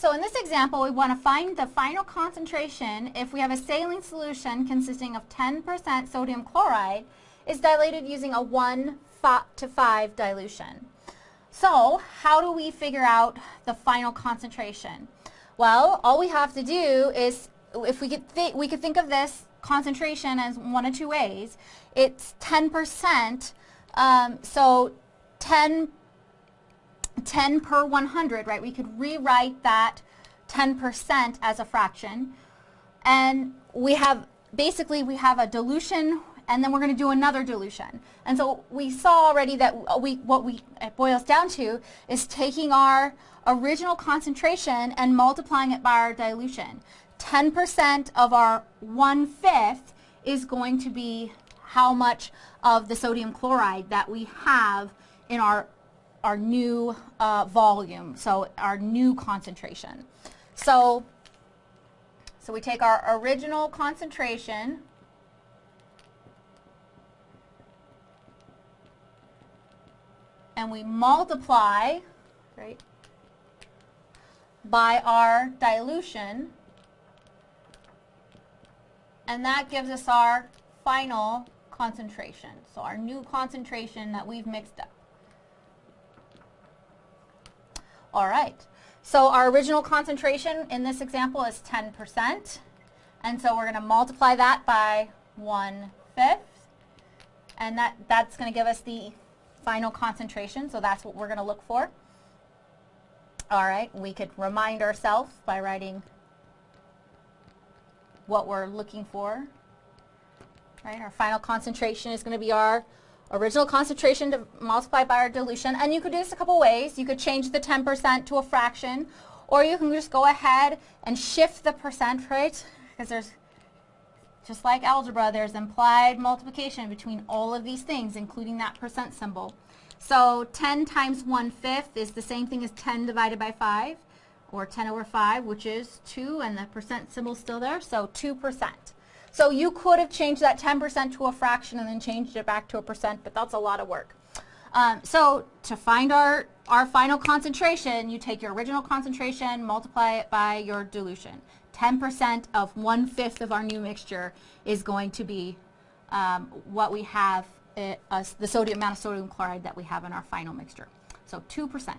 So in this example, we want to find the final concentration if we have a saline solution consisting of 10% sodium chloride is dilated using a 1 to 5 dilution. So how do we figure out the final concentration? Well, all we have to do is, if we could, we could think of this concentration as one of two ways. It's 10%, um, so 10 10 per 100, right? We could rewrite that 10% as a fraction. And we have, basically we have a dilution and then we're going to do another dilution. And so we saw already that we, what we, it boils down to is taking our original concentration and multiplying it by our dilution. 10% of our one-fifth is going to be how much of the sodium chloride that we have in our our new uh, volume, so our new concentration. So, so we take our original concentration and we multiply, right, by our dilution and that gives us our final concentration. So our new concentration that we've mixed up. All right. So our original concentration in this example is 10%. And so we're going to multiply that by 1 fifth. And that, that's going to give us the final concentration. So that's what we're going to look for. All right. We could remind ourselves by writing what we're looking for. Right. Our final concentration is going to be our original concentration to multiply by our dilution. And you could do this a couple ways. You could change the 10% to a fraction, or you can just go ahead and shift the percent, right? Because there's, just like algebra, there's implied multiplication between all of these things, including that percent symbol. So 10 times 1 fifth is the same thing as 10 divided by 5, or 10 over 5, which is 2, and the percent symbol is still there, so 2%. So you could have changed that 10% to a fraction and then changed it back to a percent, but that's a lot of work. Um, so to find our, our final concentration, you take your original concentration, multiply it by your dilution. 10% of one-fifth of our new mixture is going to be um, what we have, uh, the sodium amount of sodium chloride that we have in our final mixture. So 2%.